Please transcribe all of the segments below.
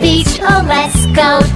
beach, oh let's go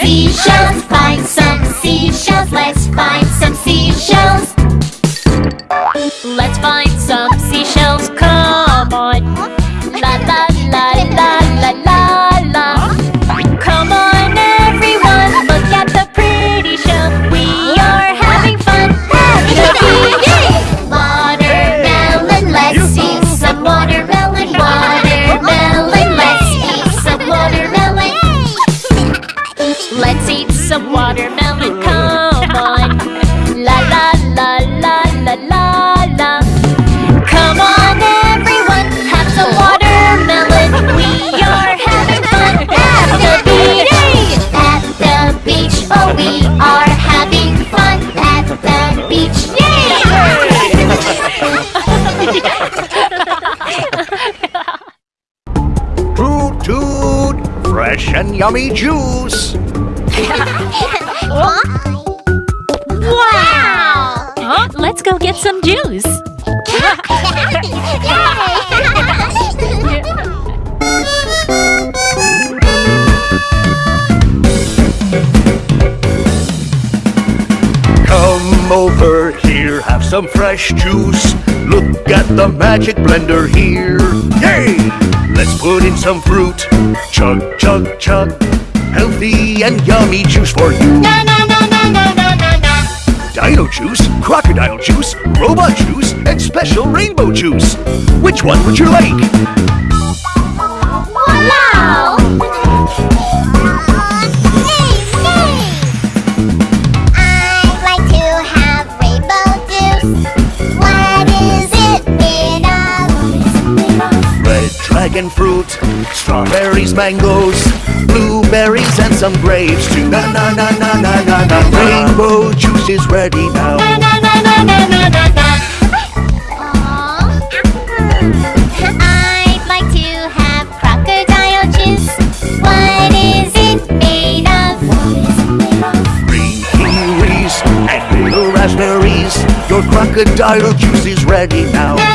seashells. Find Toot toot! Fresh and yummy juice! Wow! Huh? Let's go get some juice. Come over here, have some fresh juice. Look at the magic blender here. Yay! Let's put in some fruit. Chug, chug, chug. Healthy and yummy juice for you. Na, na, na, na, na, na, na. Dino juice, crocodile juice, robot juice, and special rainbow juice. Which one would you like? Wow! Dragon fruit, strawberries, mangoes, blueberries, and some grapes too. Na na na na na na na. Rainbow juice is ready now. I'd like to have crocodile juice. What is it made of? Green kiwis and little raspberries. Your crocodile juice is ready now.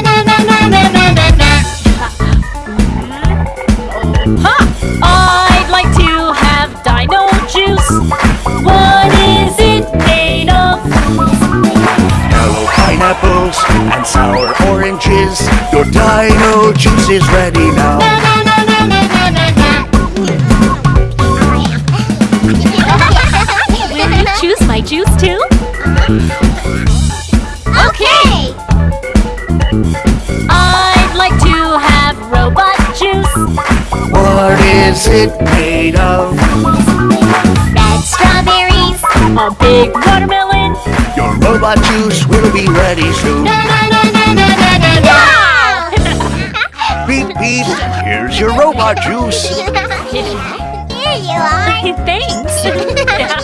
Yellow pineapples and sour oranges. Your dino juice is ready now. Will you choose my juice too? Okay! I'd like to have robot juice. What is it made of? Red strawberries. A big watermelon. Your robot juice will be ready soon. Beep beep. Here's your robot juice. Here you are. Thanks.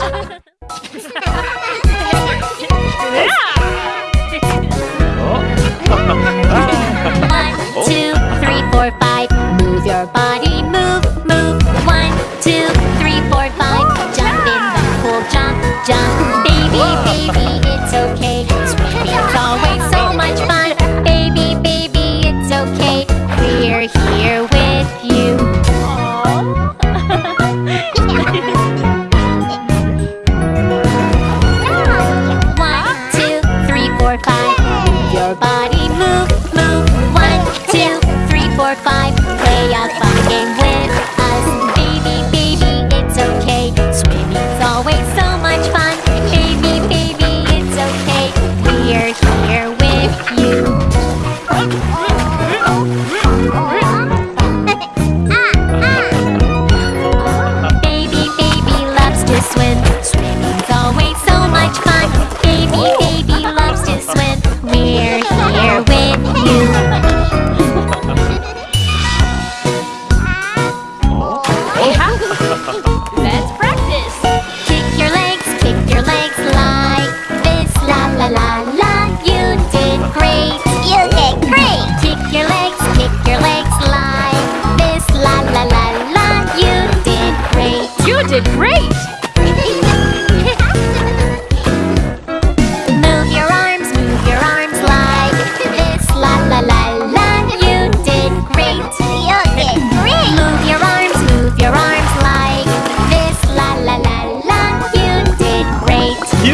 Let's practice. Kick your legs, kick your legs like this. La la la la. You did great. You did great. Kick your legs, kick your legs like this. La la la la. You did great. You did great.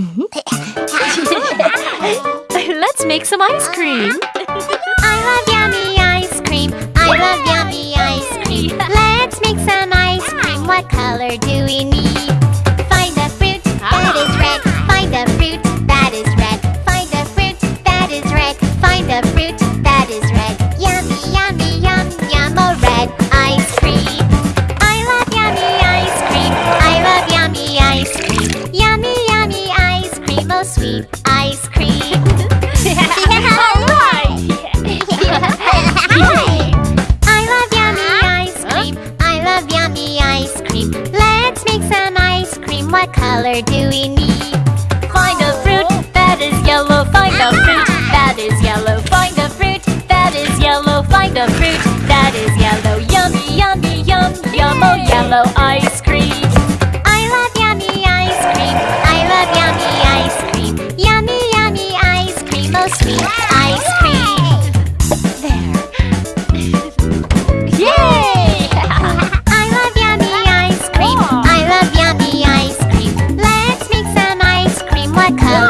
Mm-hmm. Let's make some ice cream. I love yummy ice cream. I love yummy ice cream. Let's make some ice cream. What color do we need? What color do we need? Find a fruit that is yellow. Find a fruit that is yellow. Find a fruit that is yellow. Find a fruit that is yellow. Yummy, yummy, yum, yum. Oh, yellow ice cream. 看。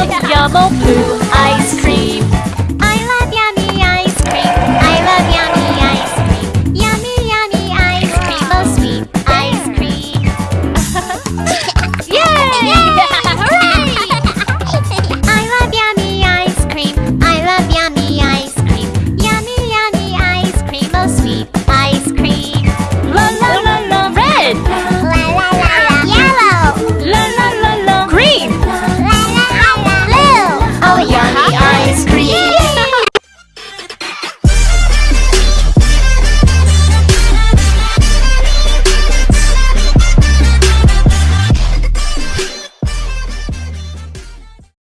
of poo.